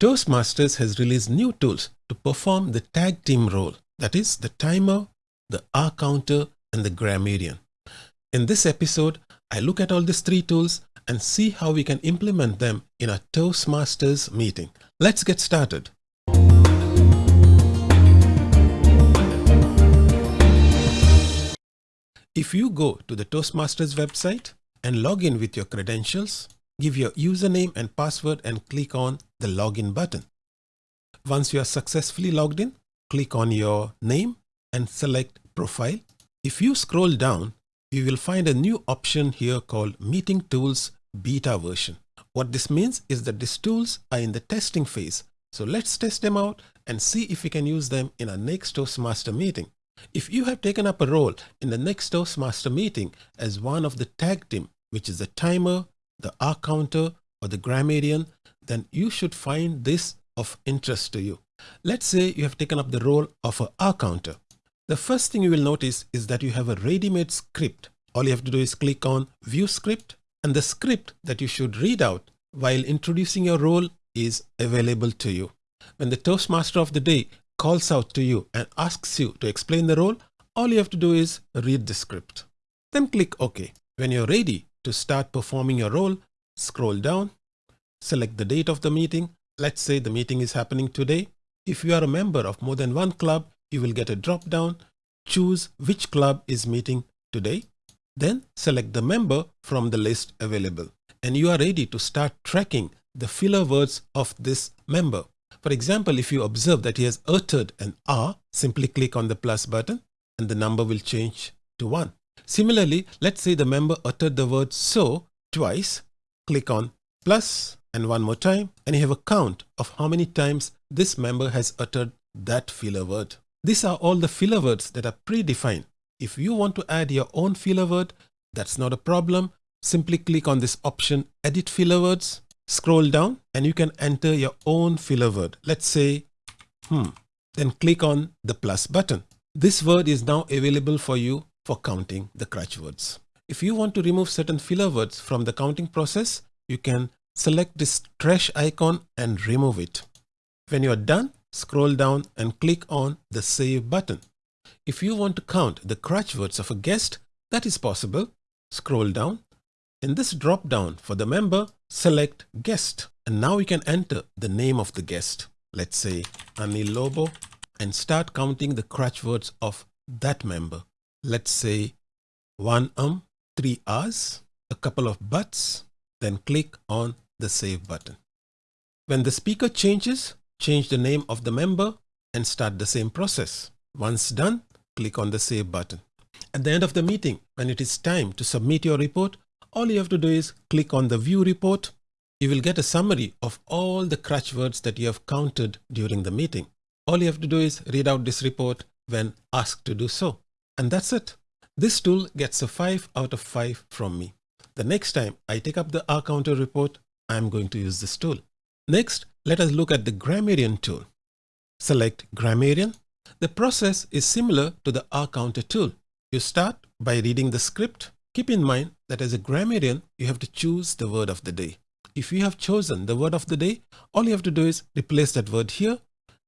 Toastmasters has released new tools to perform the tag team role, that is the timer, the Ah-Counter and the grammarian. In this episode, I look at all these three tools and see how we can implement them in a Toastmasters meeting. Let's get started. If you go to the Toastmasters website and log in with your credentials, give your username and password and click on the login button. Once you are successfully logged in, click on your name and select profile. If you scroll down, you will find a new option here called meeting tools beta version. What this means is that these tools are in the testing phase. So let's test them out and see if we can use them in our next Toastmaster meeting. If you have taken up a role in the next Toastmaster meeting as one of the tag team, which is the timer, the Ah-Counter or the grammarian, then you should find this of interest to you. Let's say you have taken up the role of a Ah-Counter. The first thing you will notice is that you have a ready-made script. All you have to do is click on view script and the script that you should read out while introducing your role is available to you. When the Toastmaster of the day calls out to you and asks you to explain the role, all you have to do is read the script. Then click OK. When you're ready, to start performing your role, scroll down, select the date of the meeting. Let's say the meeting is happening today. If you are a member of more than one club, you will get a drop down. Choose which club is meeting today. Then select the member from the list available. And you are ready to start tracking the filler words of this member. For example, if you observe that he has uttered an R, simply click on the plus button and the number will change to 1. Similarly, let's say the member uttered the word so twice. Click on plus and one more time and you have a count of how many times this member has uttered that filler word. These are all the filler words that are predefined. If you want to add your own filler word, that's not a problem. Simply click on this option edit filler words, scroll down and you can enter your own filler word. Let's say hmm, then click on the plus button. This word is now available for you for counting the crutch words. If you want to remove certain filler words from the counting process, you can select this trash icon and remove it. When you are done, scroll down and click on the save button. If you want to count the crutch words of a guest, that is possible. Scroll down. In this drop down for the member, select guest. And now we can enter the name of the guest. Let's say Anil Lobo and start counting the crutch words of that member let's say one um, three R's, a couple of buts, then click on the save button. When the speaker changes, change the name of the member and start the same process. Once done, click on the save button. At the end of the meeting, when it is time to submit your report, all you have to do is click on the view report. You will get a summary of all the crutch words that you have counted during the meeting. All you have to do is read out this report when asked to do so. And that's it. This tool gets a 5 out of 5 from me. The next time I take up the Ah-Counter report, I'm going to use this tool. Next, let us look at the grammarian tool. Select grammarian. The process is similar to the Ah-Counter tool. You start by reading the script. Keep in mind that as a grammarian, you have to choose the word of the day. If you have chosen the word of the day, all you have to do is replace that word here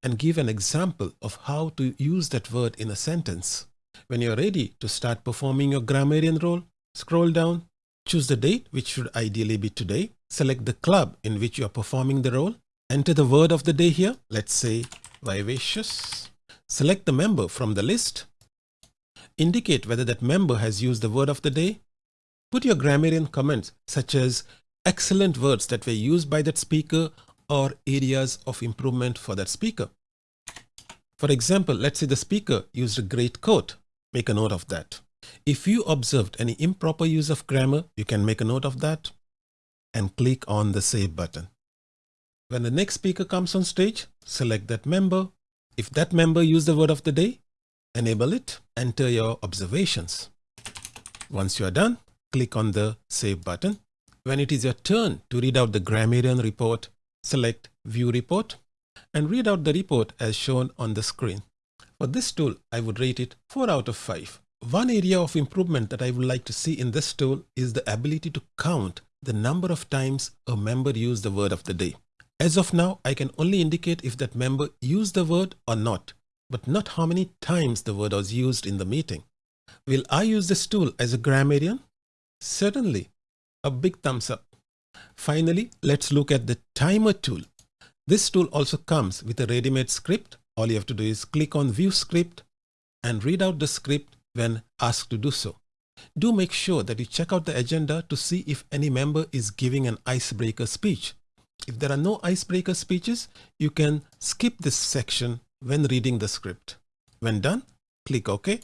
and give an example of how to use that word in a sentence. When you're ready to start performing your grammarian role, scroll down, choose the date, which should ideally be today. Select the club in which you are performing the role. Enter the word of the day here. Let's say vivacious. Select the member from the list. Indicate whether that member has used the word of the day. Put your grammarian comments such as excellent words that were used by that speaker or areas of improvement for that speaker. For example, let's say the speaker used a great quote. Make a note of that. If you observed any improper use of grammar, you can make a note of that and click on the save button. When the next speaker comes on stage, select that member. If that member used the word of the day, enable it, enter your observations. Once you are done, click on the save button. When it is your turn to read out the grammarian report, select view report and read out the report as shown on the screen. For this tool, I would rate it 4 out of 5. One area of improvement that I would like to see in this tool is the ability to count the number of times a member used the word of the day. As of now, I can only indicate if that member used the word or not, but not how many times the word was used in the meeting. Will I use this tool as a grammarian? Certainly. A big thumbs up. Finally, let's look at the timer tool. This tool also comes with a ready-made script. All you have to do is click on view script and read out the script when asked to do so. Do make sure that you check out the agenda to see if any member is giving an icebreaker speech. If there are no icebreaker speeches, you can skip this section when reading the script. When done, click OK.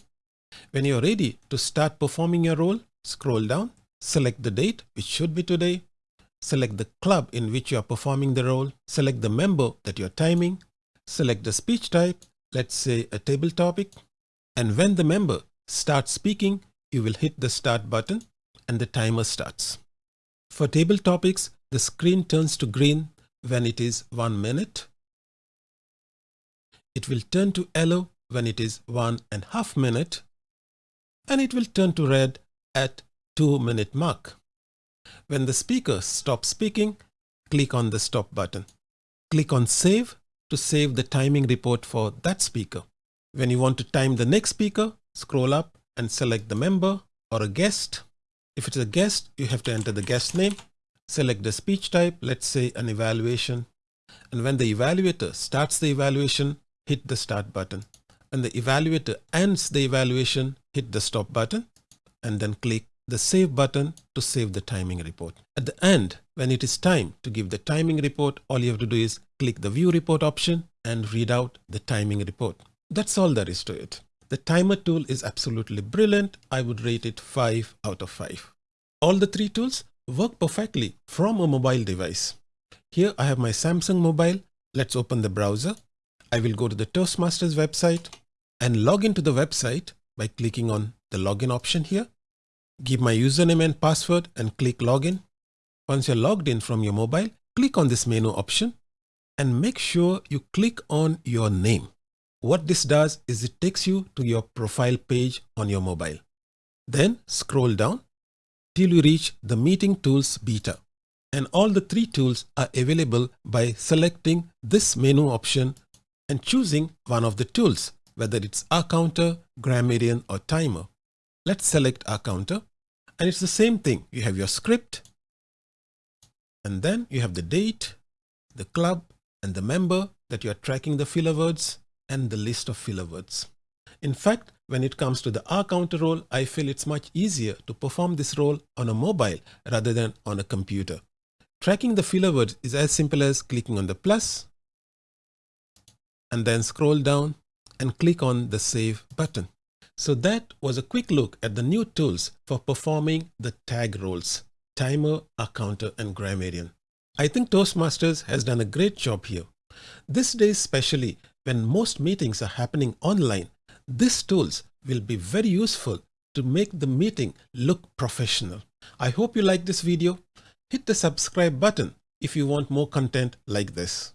When you're ready to start performing your role, scroll down, select the date, which should be today, select the club in which you are performing the role, select the member that you're timing, select the speech type, let's say a table topic, and when the member starts speaking, you will hit the start button and the timer starts. For table topics, the screen turns to green when it is one minute. It will turn to yellow when it is one and a half minute and it will turn to red at two minute mark. When the speaker stops speaking, click on the stop button. Click on save to save the timing report for that speaker. When you want to time the next speaker, scroll up and select the member or a guest. If it's a guest, you have to enter the guest name. Select the speech type, let's say an evaluation. And when the evaluator starts the evaluation, hit the start button. When the evaluator ends the evaluation, hit the stop button and then click the save button to save the timing report. At the end, when it is time to give the timing report, all you have to do is click the view report option and read out the timing report. That's all there is to it. The timer tool is absolutely brilliant. I would rate it 5 out of 5. All the three tools work perfectly from a mobile device. Here I have my Samsung mobile. Let's open the browser. I will go to the Toastmasters website and log into the website by clicking on the login option here. Give my username and password and click login. Once you're logged in from your mobile, click on this menu option and make sure you click on your name. What this does is it takes you to your profile page on your mobile. Then scroll down till you reach the meeting tools beta. And all the three tools are available by selecting this menu option and choosing one of the tools, whether it's Ah-Counter, Grammarian or Timer. Let's select Ah-Counter and it's the same thing. You have your script and then you have the date, the club and the member that you are tracking the filler words and the list of filler words. In fact, when it comes to the Ah-Counter role, I feel it's much easier to perform this role on a mobile rather than on a computer. Tracking the filler words is as simple as clicking on the plus and then scroll down and click on the save button. So that was a quick look at the new tools for performing the tag roles, timer, Ah-Counter and grammarian. I think Toastmasters has done a great job here. This day especially when most meetings are happening online, these tools will be very useful to make the meeting look professional. I hope you like this video. Hit the subscribe button if you want more content like this.